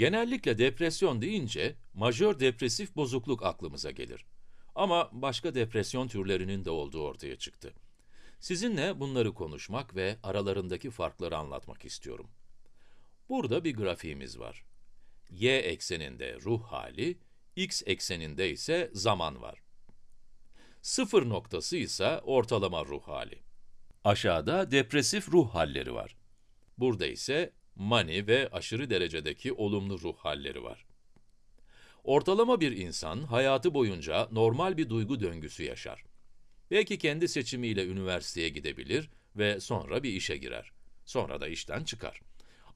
Genellikle depresyon deyince majör depresif bozukluk aklımıza gelir. Ama başka depresyon türlerinin de olduğu ortaya çıktı. Sizinle bunları konuşmak ve aralarındaki farkları anlatmak istiyorum. Burada bir grafiğimiz var. Y ekseninde ruh hali, x ekseninde ise zaman var. Sıfır noktası ise ortalama ruh hali. Aşağıda depresif ruh halleri var. Burada ise mani ve aşırı derecedeki olumlu ruh halleri var. Ortalama bir insan hayatı boyunca normal bir duygu döngüsü yaşar. Belki kendi seçimiyle üniversiteye gidebilir ve sonra bir işe girer. Sonra da işten çıkar.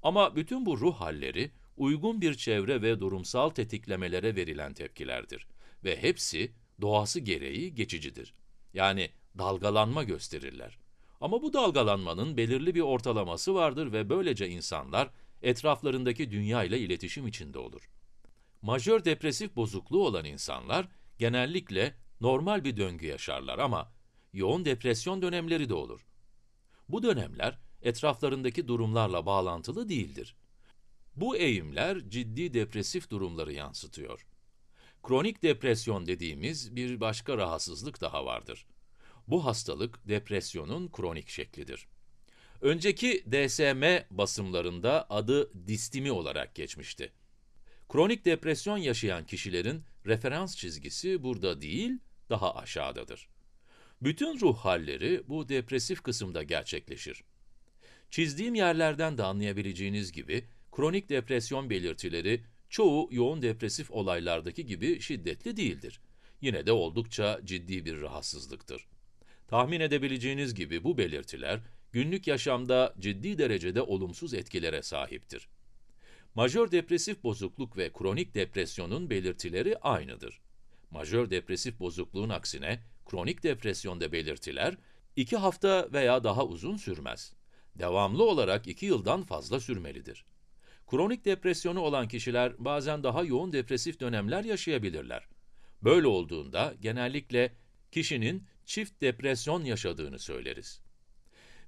Ama bütün bu ruh halleri uygun bir çevre ve durumsal tetiklemelere verilen tepkilerdir ve hepsi doğası gereği geçicidir. Yani dalgalanma gösterirler. Ama bu dalgalanmanın belirli bir ortalaması vardır ve böylece insanlar etraflarındaki dünya ile iletişim içinde olur. Majör depresif bozukluğu olan insanlar genellikle normal bir döngü yaşarlar ama yoğun depresyon dönemleri de olur. Bu dönemler etraflarındaki durumlarla bağlantılı değildir. Bu eğimler ciddi depresif durumları yansıtıyor. Kronik depresyon dediğimiz bir başka rahatsızlık daha vardır. Bu hastalık depresyonun kronik şeklidir. Önceki DSM basımlarında adı distimi olarak geçmişti. Kronik depresyon yaşayan kişilerin referans çizgisi burada değil, daha aşağıdadır. Bütün ruh halleri bu depresif kısımda gerçekleşir. Çizdiğim yerlerden de anlayabileceğiniz gibi, kronik depresyon belirtileri çoğu yoğun depresif olaylardaki gibi şiddetli değildir. Yine de oldukça ciddi bir rahatsızlıktır. Tahmin edebileceğiniz gibi bu belirtiler, günlük yaşamda ciddi derecede olumsuz etkilere sahiptir. Majör depresif bozukluk ve kronik depresyonun belirtileri aynıdır. Majör depresif bozukluğun aksine, kronik depresyonda belirtiler, 2 hafta veya daha uzun sürmez. Devamlı olarak 2 yıldan fazla sürmelidir. Kronik depresyonu olan kişiler bazen daha yoğun depresif dönemler yaşayabilirler. Böyle olduğunda genellikle kişinin çift depresyon yaşadığını söyleriz.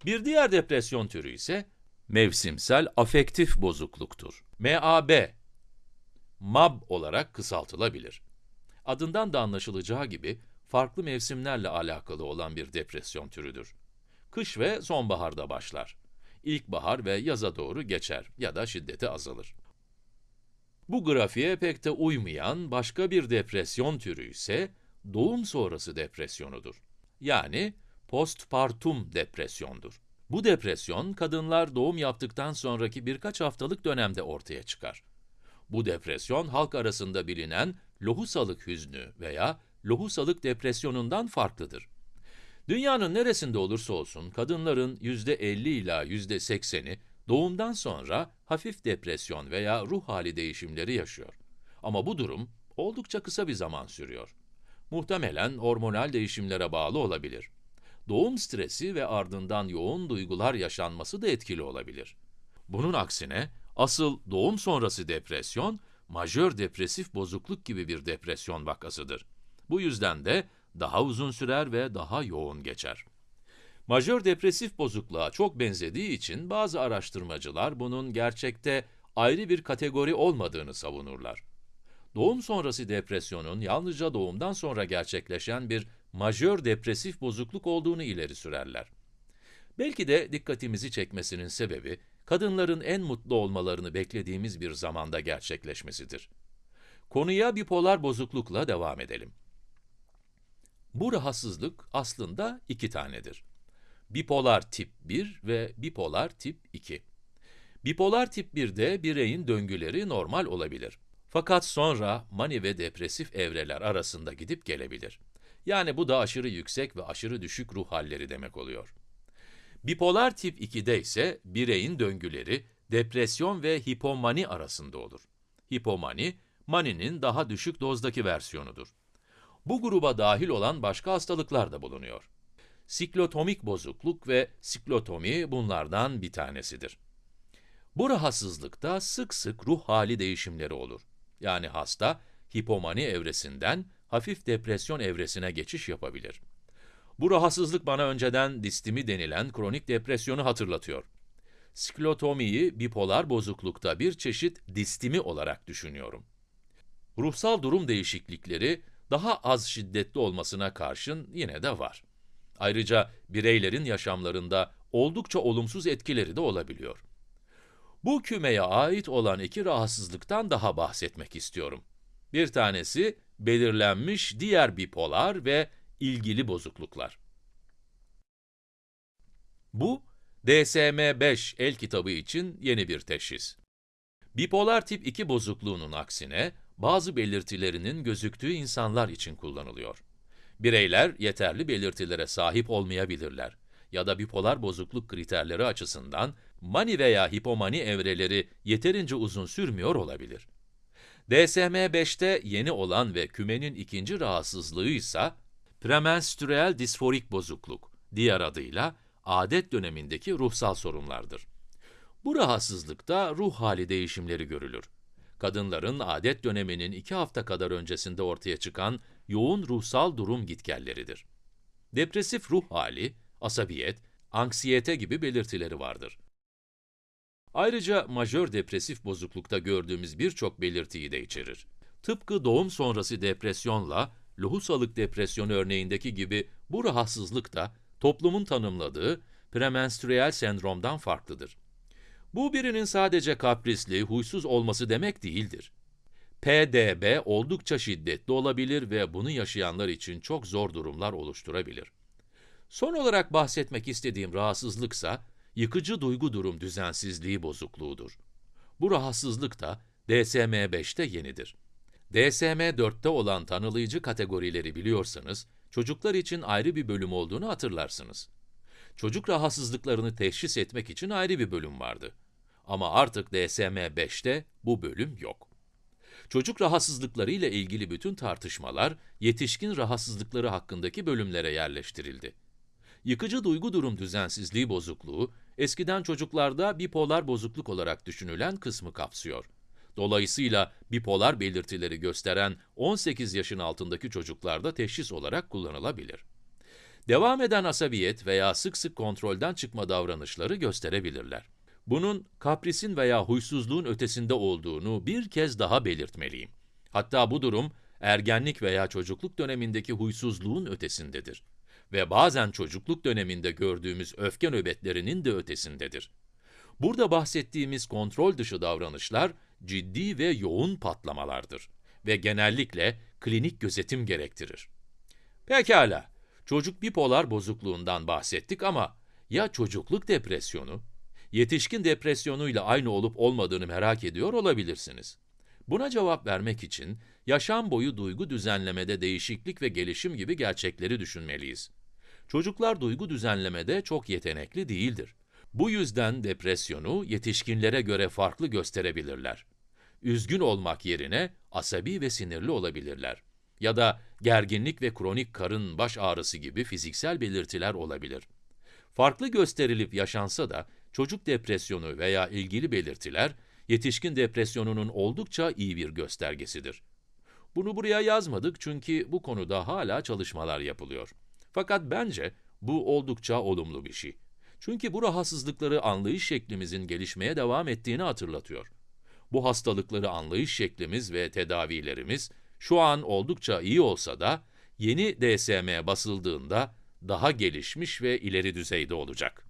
Bir diğer depresyon türü ise mevsimsel afektif bozukluktur. MAB, MAB olarak kısaltılabilir. Adından da anlaşılacağı gibi farklı mevsimlerle alakalı olan bir depresyon türüdür. Kış ve sonbaharda başlar. İlkbahar ve yaza doğru geçer ya da şiddeti azalır. Bu grafiğe pek de uymayan başka bir depresyon türü ise doğum sonrası depresyonudur. Yani postpartum depresyondur. Bu depresyon, kadınlar doğum yaptıktan sonraki birkaç haftalık dönemde ortaya çıkar. Bu depresyon, halk arasında bilinen lohusalık hüznü veya lohusalık depresyonundan farklıdır. Dünyanın neresinde olursa olsun, kadınların %50 ila %80'i doğumdan sonra hafif depresyon veya ruh hali değişimleri yaşıyor. Ama bu durum oldukça kısa bir zaman sürüyor. Muhtemelen hormonal değişimlere bağlı olabilir. Doğum stresi ve ardından yoğun duygular yaşanması da etkili olabilir. Bunun aksine, asıl doğum sonrası depresyon, majör depresif bozukluk gibi bir depresyon vakasıdır. Bu yüzden de daha uzun sürer ve daha yoğun geçer. Majör depresif bozukluğa çok benzediği için bazı araştırmacılar bunun gerçekte ayrı bir kategori olmadığını savunurlar. Doğum sonrası depresyonun yalnızca doğumdan sonra gerçekleşen bir majör depresif bozukluk olduğunu ileri sürerler. Belki de dikkatimizi çekmesinin sebebi, kadınların en mutlu olmalarını beklediğimiz bir zamanda gerçekleşmesidir. Konuya bipolar bozuklukla devam edelim. Bu rahatsızlık aslında iki tanedir. Bipolar tip 1 ve bipolar tip 2. Bipolar tip 1'de bireyin döngüleri normal olabilir. Fakat sonra mani ve depresif evreler arasında gidip gelebilir. Yani bu da aşırı yüksek ve aşırı düşük ruh halleri demek oluyor. Bipolar tip 2'de ise bireyin döngüleri depresyon ve hipomani arasında olur. Hipomani, maninin daha düşük dozdaki versiyonudur. Bu gruba dahil olan başka hastalıklar da bulunuyor. Siklotomik bozukluk ve siklotomi bunlardan bir tanesidir. Bu rahatsızlıkta sık sık ruh hali değişimleri olur. Yani hasta, hipomani evresinden hafif depresyon evresine geçiş yapabilir. Bu rahatsızlık bana önceden distimi denilen kronik depresyonu hatırlatıyor. sklotomiyi bipolar bozuklukta bir çeşit distimi olarak düşünüyorum. Ruhsal durum değişiklikleri daha az şiddetli olmasına karşın yine de var. Ayrıca bireylerin yaşamlarında oldukça olumsuz etkileri de olabiliyor. Bu kümeye ait olan iki rahatsızlıktan daha bahsetmek istiyorum. Bir tanesi belirlenmiş diğer bipolar ve ilgili bozukluklar. Bu, DSM-5 el kitabı için yeni bir teşhis. Bipolar tip 2 bozukluğunun aksine, bazı belirtilerinin gözüktüğü insanlar için kullanılıyor. Bireyler yeterli belirtilere sahip olmayabilirler ya da bipolar bozukluk kriterleri açısından mani veya hipomani evreleri yeterince uzun sürmüyor olabilir. DSM-5'te yeni olan ve kümenin ikinci rahatsızlığı ise premenstrüel disforik bozukluk, diğer adıyla adet dönemindeki ruhsal sorunlardır. Bu rahatsızlıkta ruh hali değişimleri görülür. Kadınların adet döneminin iki hafta kadar öncesinde ortaya çıkan yoğun ruhsal durum gitgelleridir. Depresif ruh hali, asabiyet, anksiyete gibi belirtileri vardır. Ayrıca majör depresif bozuklukta gördüğümüz birçok belirtiyi de içerir. Tıpkı doğum sonrası depresyonla lohusalık depresyonu örneğindeki gibi bu rahatsızlık da toplumun tanımladığı premenstrüel sendromdan farklıdır. Bu birinin sadece kaprisli, huysuz olması demek değildir. PDB oldukça şiddetli olabilir ve bunu yaşayanlar için çok zor durumlar oluşturabilir. Son olarak bahsetmek istediğim rahatsızlıksa, yıkıcı duygu durum düzensizliği bozukluğudur. Bu rahatsızlık da DSM-5'te yenidir. DSM-4'te olan tanılayıcı kategorileri biliyorsanız, çocuklar için ayrı bir bölüm olduğunu hatırlarsınız. Çocuk rahatsızlıklarını teşhis etmek için ayrı bir bölüm vardı. Ama artık DSM-5'te bu bölüm yok. Çocuk rahatsızlıkları ile ilgili bütün tartışmalar, yetişkin rahatsızlıkları hakkındaki bölümlere yerleştirildi. Yıkıcı duygu durum düzensizliği bozukluğu, eskiden çocuklarda bipolar bozukluk olarak düşünülen kısmı kapsıyor. Dolayısıyla bipolar belirtileri gösteren 18 yaşın altındaki çocuklarda teşhis olarak kullanılabilir. Devam eden asabiyet veya sık sık kontrolden çıkma davranışları gösterebilirler. Bunun kaprisin veya huysuzluğun ötesinde olduğunu bir kez daha belirtmeliyim. Hatta bu durum, ergenlik veya çocukluk dönemindeki huysuzluğun ötesindedir. Ve bazen çocukluk döneminde gördüğümüz öfke nöbetlerinin de ötesindedir. Burada bahsettiğimiz kontrol dışı davranışlar, ciddi ve yoğun patlamalardır ve genellikle klinik gözetim gerektirir. Pekala, çocuk bipolar bozukluğundan bahsettik ama ya çocukluk depresyonu? Yetişkin depresyonuyla aynı olup olmadığını merak ediyor olabilirsiniz. Buna cevap vermek için yaşam boyu duygu düzenlemede değişiklik ve gelişim gibi gerçekleri düşünmeliyiz. Çocuklar duygu düzenlemede çok yetenekli değildir. Bu yüzden depresyonu yetişkinlere göre farklı gösterebilirler. Üzgün olmak yerine asabi ve sinirli olabilirler. Ya da gerginlik ve kronik karın baş ağrısı gibi fiziksel belirtiler olabilir. Farklı gösterilip yaşansa da çocuk depresyonu veya ilgili belirtiler, yetişkin depresyonunun oldukça iyi bir göstergesidir. Bunu buraya yazmadık çünkü bu konuda hala çalışmalar yapılıyor. Fakat bence bu oldukça olumlu bir şey. Çünkü bu rahatsızlıkları anlayış şeklimizin gelişmeye devam ettiğini hatırlatıyor. Bu hastalıkları anlayış şeklimiz ve tedavilerimiz şu an oldukça iyi olsa da yeni DSM basıldığında daha gelişmiş ve ileri düzeyde olacak.